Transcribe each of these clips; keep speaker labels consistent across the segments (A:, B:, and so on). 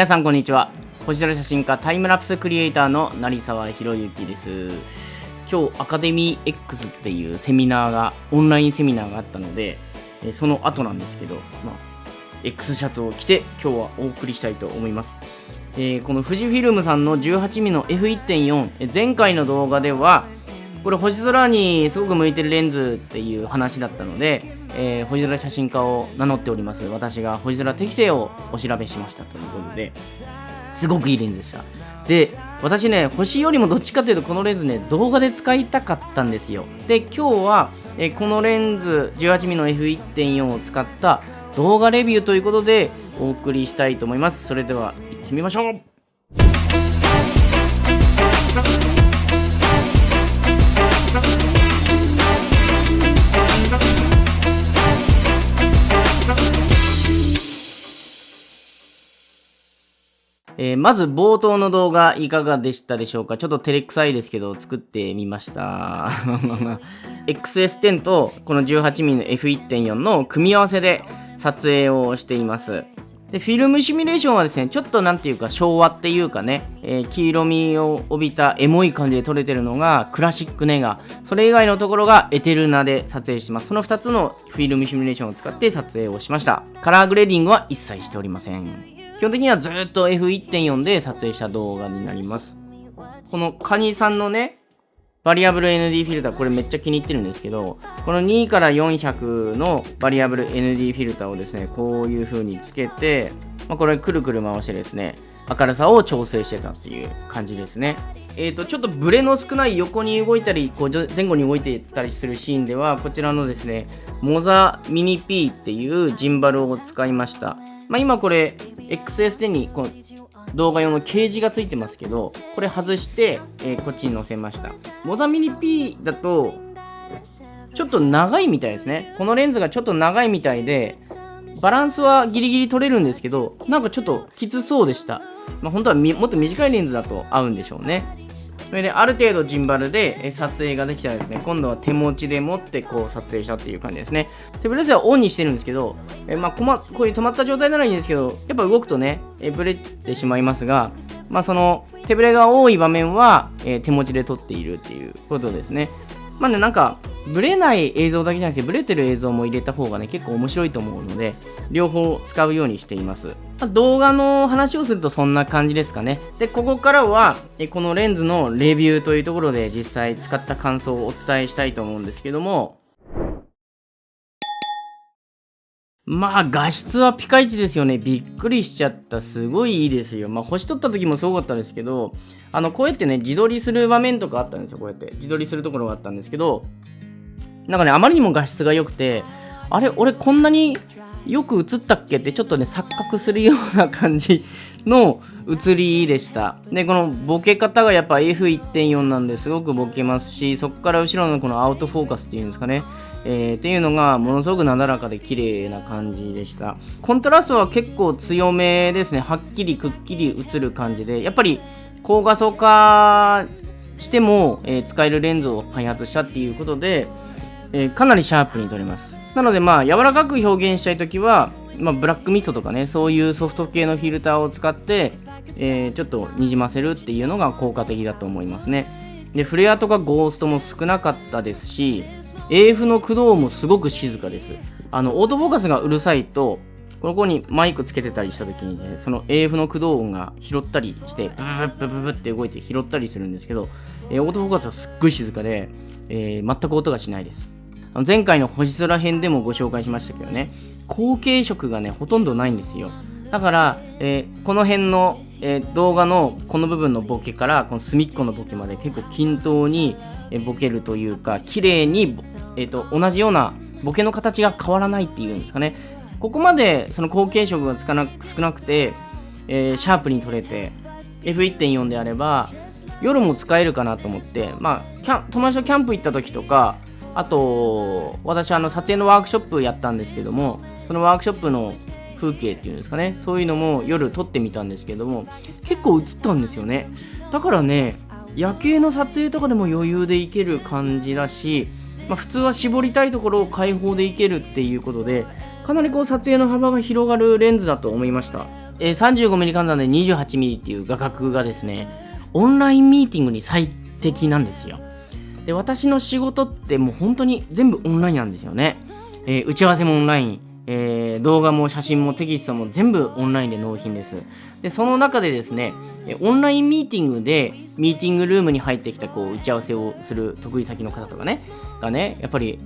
A: 皆さんこんにちは。星空写真家タイムラプスクリエイターの成沢博之です。今日アカデミー X っていうセミナーがオンラインセミナーがあったのでその後なんですけど、まあ、X シャツを着て今日はお送りしたいと思います、えーこの富士フィルムさんの 18mm の F1.4 前回の動画ではこれ星空にすごく向いてるレンズっていう話だったので、えー星空写真家を名乗っております。私が星空適性をお調べしましたということですごくいいレンズでした。で私ね星よりもどっちかというとこのレンズね動画で使いたかったんですよ。で今日は、えーこのレンズ 18mm の F1.4 を使った動画レビューということでお送りしたいと思います。それでは行ってみましょう。えーまず冒頭の動画いかがでしたでしょうか？ちょっと照れくさいですけど作ってみました。XS10 とこの 18mm の F1.4 の組み合わせで撮影をしています。でフィルムシミュレーションはですねちょっとなんていうか昭和っていうかね、えー黄色みを帯びたエモい感じで撮れてるのがクラシックネガ。それ以外のところがエテルナで撮影してます。その2つのフィルムシミュレーションを使って撮影をしました。カラーグレーディングは一切しておりません基本的にはずっと F1.4 で撮影した動画になります。このカニさんのねバリアブル ND フィルターこれめっちゃ気に入ってるんですけどこの2から400のバリアブル ND フィルターをですねこういう風につけて、まあ、これくるくる回してですね明るさを調整してたっていう感じですね。えー、とちょっとブレの少ない横に動いたりこう前後に動いてたりするシーンではこちらのですねモザミニ P っていうジンバルを使いました、まあ、今これ XS10 にこの動画用のケージがついてますけどこれ外して、えーこっちに載せました。モザミニ P だとちょっと長いみたいですね。このレンズがちょっと長いみたいでバランスはギリギリ取れるんですけどなんかちょっときつそうでした。まあ本当はもっと短いレンズだと合うんでしょうね。それである程度ジンバルで撮影ができたらですね。今度は手持ちで持ってこう撮影したっていう感じですね。手ブレスはオンにしてるんですけどえまあこまこういう止まった状態ならいいんですけどやっぱ動くとねえブレてしまいますがまあその手ブレが多い場面は、え手持ちで撮っているっていうことですね。まあねなんかブレない映像だけじゃなくてブレてる映像も入れた方がね結構面白いと思うので両方使うようにしています。まあ動画の話をするとそんな感じですかね。でここからはえこのレンズのレビューというところで実際使った感想をお伝えしたいと思うんですけどもまあ画質はピカイチですよね。びっくりしちゃった。すごいいいですよ。まあ星取った時もすごかったですけど、あのこうやってね、自撮りする場面とかあったんですよ。こうやって。自撮りするところがあったんですけど、なんかね、あまりにも画質が良くて、あれ、俺こんなによく映ったっけってちょっとね、錯覚するような感じの映りでした。で、このボケ方がやっぱ F1.4 なんですごくボケますし、そこから後ろのこのアウトフォーカスっていうんですかね、えーっていうのがものすごくなだらかで綺麗な感じでした。コントラストは結構強めですね。はっきりくっきり映る感じで、やっぱり高画素化しても、えー使えるレンズを開発したっていうことで、えーかなりシャープに撮れます。なのでまあ柔らかく表現したいときは、まあ、ブラックミストとかねそういうソフト系のフィルターを使って、えーちょっとにじませるっていうのが効果的だと思いますね。でフレアとかゴーストも少なかったですし AF の駆動もすごく静かです。あのオートフォーカスがうるさいとここにマイクつけてたりした時にねその AF の駆動音が拾ったりしてブブブブブって動いて拾ったりするんですけど、えーオートフォーカスはすっごい静かで、えー全く音がしないです。前回の星空編でもご紹介しましたけどね後継色がねほとんどないんですよ。だから、えーこの辺の、えー動画のこの部分のボケからこの隅っこのボケまで結構均等に、えボケるというか綺麗に、えーと同じようなボケの形が変わらないっていうんですかね。ここまでその後継色がつかな少なくて、えーシャープに撮れて F1.4 であれば夜も使えるかなと思って、まあ、キャ友達とキャンプ行った時とかあと私あの撮影のワークショップやったんですけどもそのワークショップの風景っていうんですかね。そういうのも夜撮ってみたんですけども結構映ったんですよね。だからね夜景の撮影とかでも余裕でいける感じだし、まあ、普通は絞りたいところを開放でいけるっていうことでかなりこう撮影の幅が広がるレンズだと思いました、えー、35mm 換算で 28mm っていう画角がですねオンラインミーティングに最適なんですよ。で私の仕事ってもう本当に全部オンラインなんですよね、えー、打ち合わせもオンライン。えー、動画も写真もテキストも全部オンラインで納品です。で、その中でですね、オンラインミーティングでミーティングルームに入ってきたこう打ち合わせをする得意先の方とかね、がね、やっぱり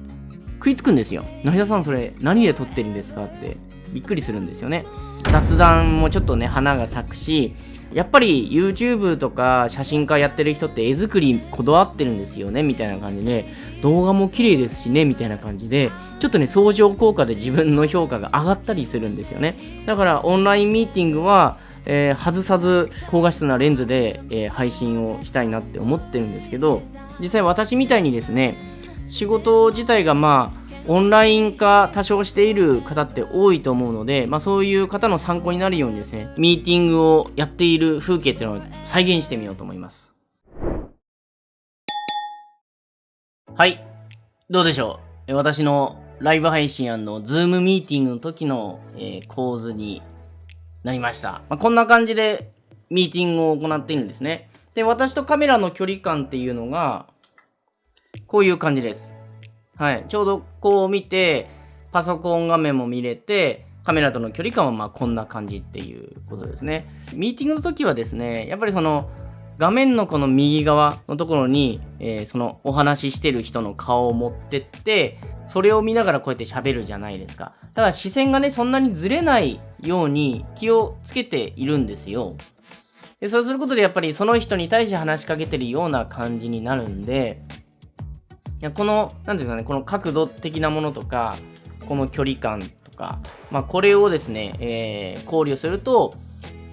A: 食いつくんですよ。成田さんそれ何で撮ってるんですか？ってびっくりするんですよね。雑談もちょっとね、花が咲くし、やっぱり YouTube とか写真家やってる人って絵作りこだわってるんですよねみたいな感じで。動画も綺麗ですしねみたいな感じで。ちょっとね相乗効果で自分の評価が上がったりするんですよね。だからオンラインミーティングはえー、外さず高画質なレンズで、えー、配信をしたいなって思ってるんですけど実際私みたいにですね仕事自体がまあオンライン化多少している方って多いと思うので、まあ、そういう方の参考になるようにですね、ミーティングをやっている風景っていうのを再現してみようと思います。はい。どうでしょう？私のライブ配信のズームミーティングの時の、えー、構図になりました。まあ、こんな感じでミーティングを行っているんですね。で、私とカメラの距離感っていうのが、こういう感じです。はい。ちょうどこう見て、パソコン画面も見れて、カメラとの距離感はまあこんな感じっていうことですね。ミーティングの時はですね、やっぱりその画面のこの右側のところに、えー、そのお話ししてる人の顔を持ってって、それを見ながらこうやって喋るじゃないですか。ただ視線がね、そんなにずれないように気をつけているんですよ。でそうすることでやっぱりその人に対して話しかけてるような感じになるんで、やこの何ていうかねこの角度的なものとかこの距離感とか、まあ、これをですね、えー、考慮すると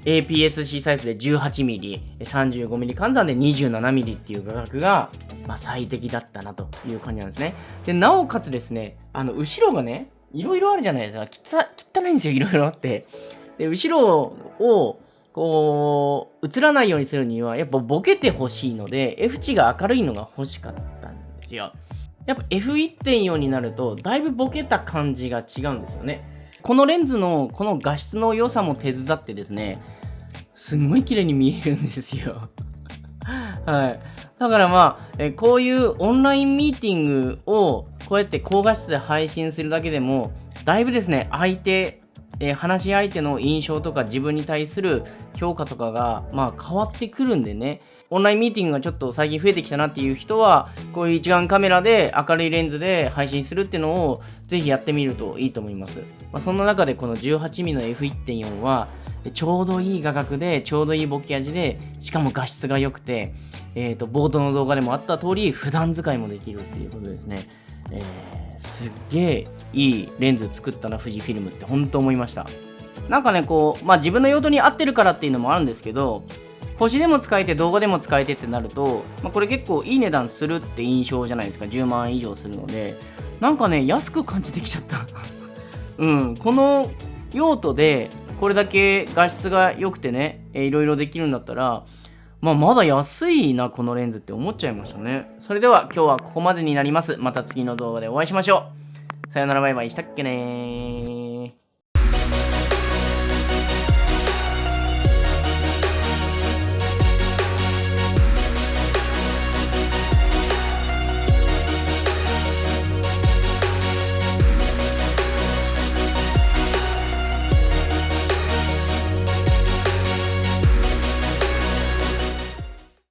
A: APS-C サイズで 18mm、35mm 換算で 27mm っていう画角が、まあ、最適だったなという感じなんですね。で、なおかつですね、あの、後ろがね、いろいろあるじゃないですか。汚いんですよ、いろいろあって。で、後ろを、こう、映らないようにするには、やっぱボケてほしいので、F 値が明るいのが欲しかったですよ。やっぱ F1.4 になるとだいぶボケた感じが違うんですよね。このレンズのこの画質の良さも手伝ってですね、すんごい綺麗に見えるんですよ。はい。だからまあ、えこういうオンラインミーティングをこうやって高画質で配信するだけでも、だいぶですね、相手、え話し相手の印象とか自分に対する評価とかが、まあ変わってくるんでね、オンラインミーティングがちょっと最近増えてきたなっていう人は、こういう一眼カメラで明るいレンズで配信するっていうのをぜひやってみるといいと思います。まあ、そんな中でこの 18mm の F1.4 は、ちょうどいい画角で、ちょうどいいボケ味で、しかも画質が良くて、えっ、ー、と、冒頭の動画でもあった通り、普段使いもできるっていうことですね。えー、すっげえいいレンズ作ったな、富士フィルムって本当思いました。なんかね、こう、まあ自分の用途に合ってるからっていうのもあるんですけど、星でも使えて動画でも使えてってなると、まあ、これ結構いい値段するって印象じゃないですか。10万以上するので。なんかね安く感じてきちゃった。うん。この用途でこれだけ画質が良くてね、えー、いろいろできるんだったらまあ、まだ安いな、このレンズって思っちゃいましたね。それでは今日はここまでになります。また次の動画でお会いしましょう。さよならバイバイしたっけね